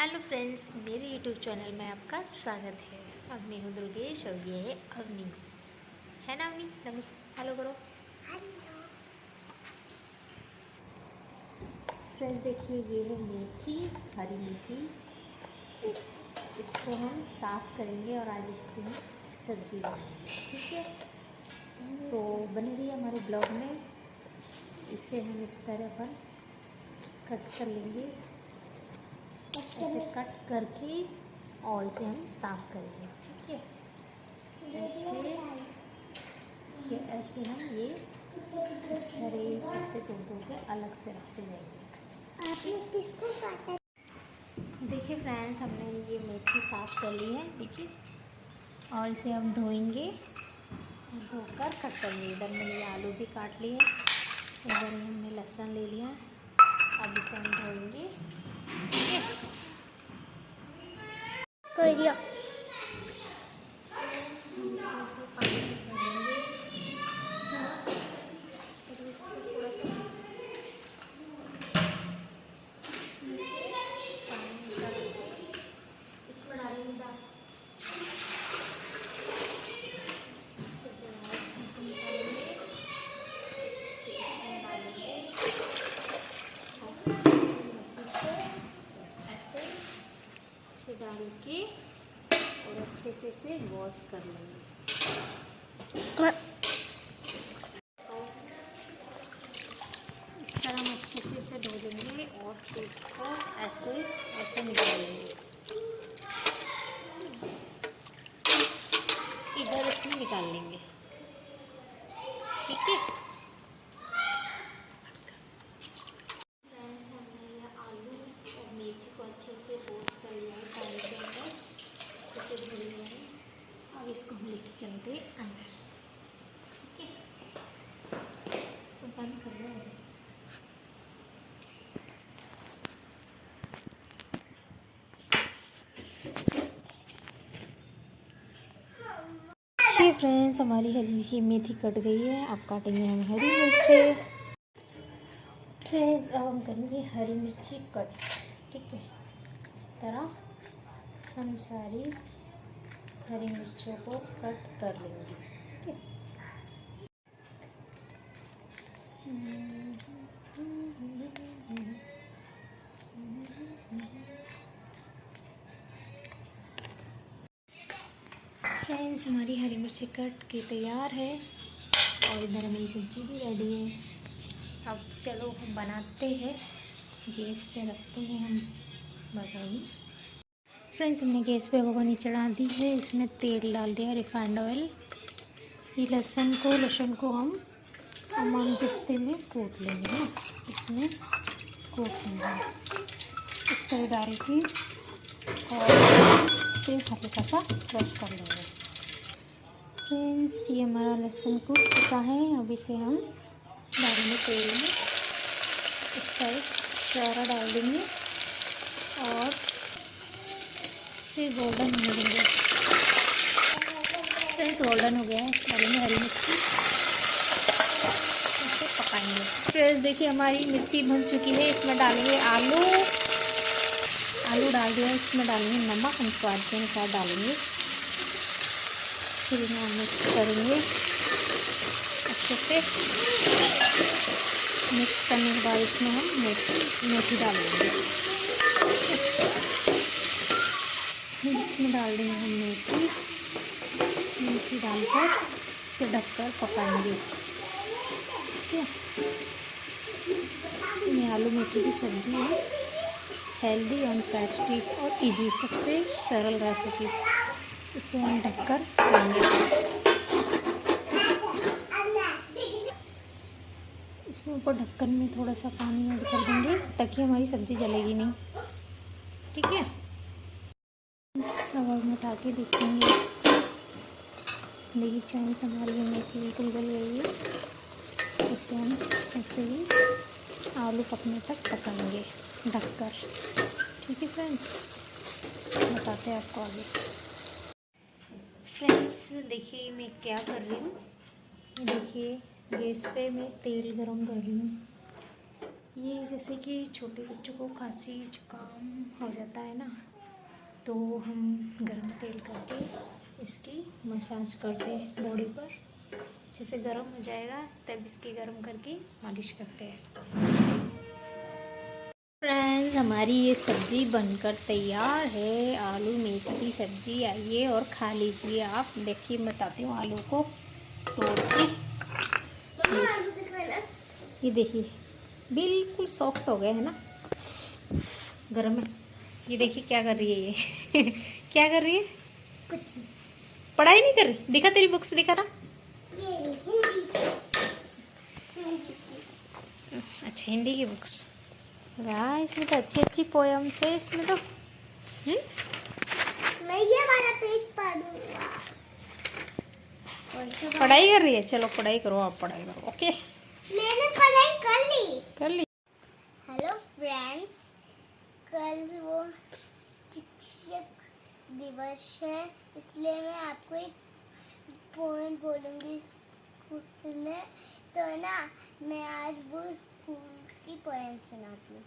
Hello friends मेरे YouTube channel में आपका स्वागत है। अब मैं हूँ दुर्गेश और ये है अवनी। है ना अवनी? नमस्ते। हेलो करो। फ्रेंड्स देखिए ये है मेथी हरी मेथी। इस, इसको हम साफ़ करेंगे और आज इसकी हम सब्ज़ी बनाएँगे ठीक है? तो बने रहिए हमारे ब्लॉग में। इसे हम इस तरह पर कट कर लेंगे। ऐसे कट करके और इसे हम साफ़ करेंगे ठीक है? ऐसे इसके ऐसे हम ये इस तरह पत्ते तोड़ तोड़ के अलग से रखते जाएँगे। किसको काटा? देखिए फ्रेंड्स हमने ये मेथी साफ़ कर ली है देखिए। और इसे हम धोएँगे धोकर कट करेंगे इधर मैंने ये आलू भी काट लिए इधर हमने लहसुन ले लिया। अब इसे हम धोएँगे कर दिया डाल के और अच्छे से इसे वॉश कर लेंगे। इस तरह हम अच्छे से इसे धो लेंगे और फिर इसको ऐसे ऐसे निकालेंगे। इधर इसमें निकाल लेंगे ठीक है इसको हम लेके चलते अंदर। ठीक है? इसको बंद कर लो फ्रेंड्स हमारी हरी मेथी कट गई है। अब काटेंगे हम हरी मिर्ची। फ्रेंड्स अब हम करेंगे हरी मिर्ची कट। ठीक है? इस तरह हम सारी हरी मिर्चों को कट कर लेंगे, ठीक फ्रेंड्स, हमारी हरी मिर्ची कट के तैयार है और इधर हमारी सब्ज़ी भी रेडी है। अब चलो हम बनाते हैं। गैस पे रखते हैं हम बघानी फ्रेंड्स, हमने गैस पे भगोनी चढ़ा दी है। इसमें तेल डाल दिया, रिफाइंड ऑयल। ये लहसुन को लहसुन को हम तमाम जस्ते में कूट लेंगे ना। इसमें कूट लेंगे। इस तरह डाल के और इसे हल्का सा क्रश कर लेंगे। फ्रेंड्स, ये हमारा लहसुन कूट चुका है। अब इसे हम डालेंगे तेल में। इस तरह सारा डाल देंगे और से गोल्डन होने देंगे फ्रेंड्स गोल्डन हो गया है। डालेंगे हरी मिर्ची। इसे पकाएँगे। फ्रेंड्स देखिए, हमारी मिर्ची भुन चुकी है। इसमें डालेंगे आलू। आलू डाल दिया। इसमें डालेंगे नमक। हम स्वाद के अनुसार डालेंगे। फिर इन्हें मिक्स करेंगे। अच्छे से। मिक्स करने के बाद इसमें हम मेथी मेथी डाल देंगे इसमें डाल देंगे हम मेथी। मेथी डालकर इसे ढककर पकाएँगे। ठीक है? ये आलू मेथी की सब्ज़ी है। हेल्दी एंड टेस्टी और इजी सबसे सरल रेसिपी इसे हम ढककर खाएँगे। इसमें ऊपर ढक्कन में थोड़ा सा पानी ऐड कर देंगे, ताकि हमारी सब्ज़ी जलेगी नहीं। ठीक है? उठा के देखेंगे। इसको देखिए फ्रेंड्स हमारी मेथी बिल्कुल गल गई है इसे हम ऐसे ही आलू पकने तक पकाएँगे। ढककर। ठीक है फ्रेंड्स बताते हैं आपको आगे। फ्रेंड्स देखिए मैं क्या कर रही हूँ। देखिए, गैस पे मैं तेल गरम कर रही हूँ। ये जैसे कि छोटे बच्चों को खांसी, जुकाम हो जाता है ना। तो हम गर्म तेल करके इसकी मसाज करते हैं बॉडी पर। जैसे गर्म हो जाएगा तब इसकी गर्म करके मालिश करते हैं। फ्रेंड्स हमारी ये सब्ज़ी बनकर तैयार है। आलू मेथी की सब्ज़ी आइए और खा लीजिए आप। देखिए मैं बताती हूँ आलू को। तोड़ के ये देखिए बिल्कुल सॉफ्ट हो गए है ना। गर्म है। ये देखिए क्या कर रही है ये। क्या कर रही है? कुछ पढ़ाई नहीं कर रही? दिखा तेरी बुक्स दिखा ना? हिंदी हिंदी। की अच्छा हिंदी की बुक्स वाह इसमें तो अच्छी अच्छी पोयम्स है इसमें तो। हम्म? मैं ये वाला पेज पढ़ूँगा। पढ़ाई कर रही है? चलो पढ़ाई करो आप पढ़ाई करो ओके मैंने पढ़ाई कर ली। कर ली। कल वो शिक्षक दिवस है, इसलिए मैं आपको एक पोएम बोलूँगी स्कूल में। तो ना, मैं आज वो स्कूल की पोएम सुनाती हूँ।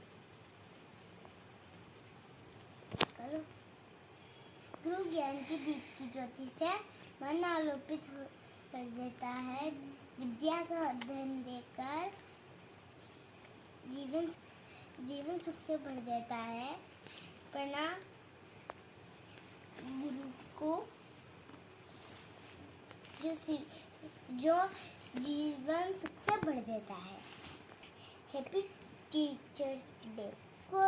करो। गुरु ज्ञान की दीप की ज्योति से मन आलोपित कर देता है। विद्या का अध्ययन देकर जीवन जीवन सुख से भर देता है। पढ़ना गुरु को जो जो जीवन सुख से भर देता है। हैप्पी टीचर्स डे को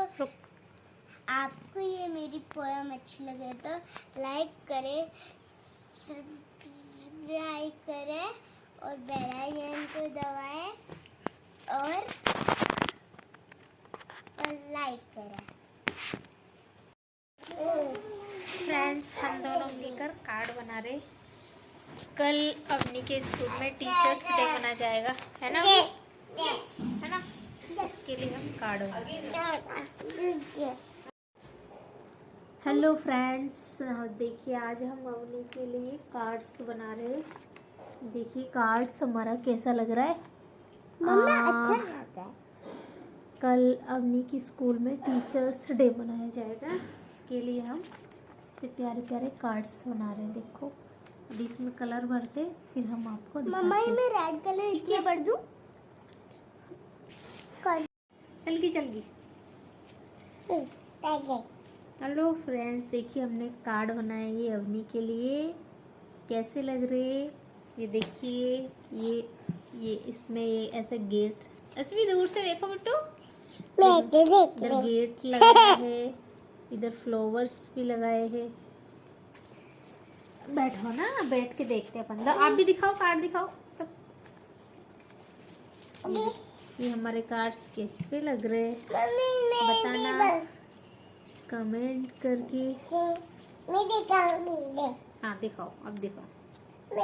आपको ये मेरी पोएम अच्छी लगे तो लाइक करें सब्सक्राइब करें और बेल आइकन को दबाएँ और और लाइक करें फ्रेंड्स हम दोनों मिलकर कार्ड बना रहे कल अपनी के स्कूल में टीचर्स डे मना जाएगा है ना? है ना? इसके लिए हम कार्ड रहे। हेलो फ्रेंड्स देखिए आज हम अवनी के लिए कार्ड्स बना रहे हैं। देखिए कार्ड्स हमारा कैसा लग रहा है? मम्मा अच्छा लगा है। कल अवनी की स्कूल में टीचर्स डे मनाया जाएगा। इसके लिए हम से प्यारे प्यारे कार्ड्स बना रहे हैं देखो। अभी इसमें कलर भरते फिर हम आपको मम्मा ये मैं रेड कलर इसलिए भर दूँ? कर चल गई चल गई हेलो फ्रेंड्स देखिए हमने कार्ड बनाए ये अवनी के लिए। कैसे लग रहे ये देखिए ये ये इसमें ये ऐसे गेट ऐसे भी दूर से देखो बिट्टू इधर गेट लगाया है इधर फ्लावर्स भी लगाए हैं। बैठो ना बैठ के देखते हैं अपन। आप भी दिखाओ कार्ड दिखाओ सब। ये, ये हमारे कार्ड्स कैसे लग रहे हैं। बताना कमेंट करके। हाँ दिखाओ अब दिखाओ।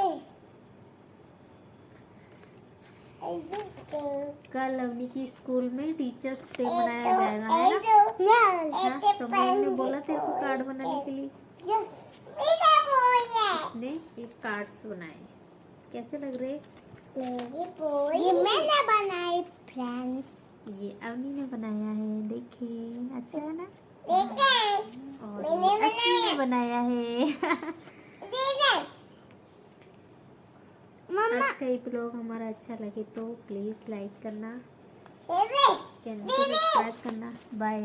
कल अवनी की स्कूल में टीचर्स डे मनाया जाएगा है ना? हाँ तो मैम ने बोला तेरे को कार्ड बनाने के लिए। उसने ये कार्ड्स बनाए। कैसे लग रहे? ये मैंने बनाई फ्रेंड्स ये अवनी ने बनाया है देखिए अच्छा है ना? और मैंने बनाया है मम्मा आज का ये ब्लॉग हमारा अच्छा लगे तो प्लीज़ लाइक करना। चैनल को सब्सक्राइब करना। बाय